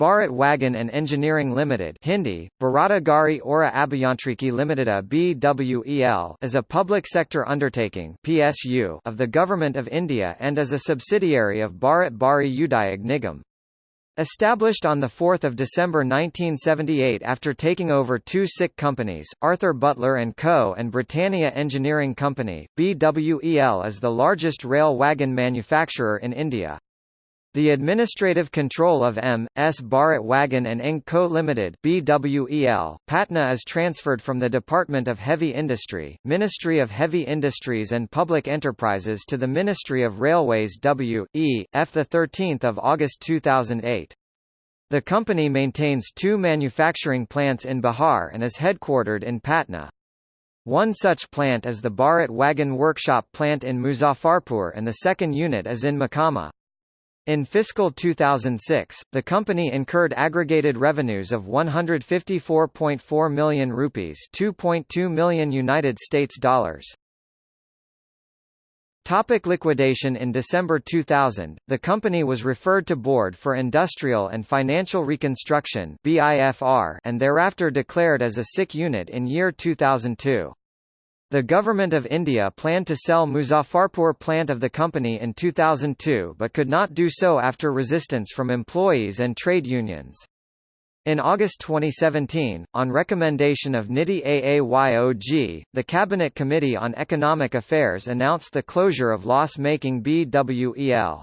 Bharat Wagon and Engineering Limited Hindi, Bharata Gari Aura Abhiyantriki Limiteda BWEL is a public sector undertaking PSU of the Government of India and is a subsidiary of Bharat Bhari Udyog Nigam. Established on 4 December 1978 after taking over two SICK companies, Arthur Butler & Co. and Britannia Engineering Company, BWEL is the largest rail wagon manufacturer in India. The administrative control of M.S. Bharat Wagon and Inc. Co. Limited BWEL, Patna is transferred from the Department of Heavy Industry, Ministry of Heavy Industries and Public Enterprises to the Ministry of Railways W.E. F. 13 August 2008. The company maintains two manufacturing plants in Bihar and is headquartered in Patna. One such plant is the Bharat Wagon Workshop plant in Muzaffarpur and the second unit is in Mokama. In fiscal 2006, the company incurred aggregated revenues of 154.4 million rupees, 2.2 million United States dollars. Topic liquidation In December 2000, the company was referred to Board for Industrial and Financial Reconstruction and thereafter declared as a SICK unit in year 2002. The Government of India planned to sell Muzaffarpur plant of the company in 2002 but could not do so after resistance from employees and trade unions. In August 2017, on recommendation of NITI Aayog, the Cabinet Committee on Economic Affairs announced the closure of loss-making BWEL.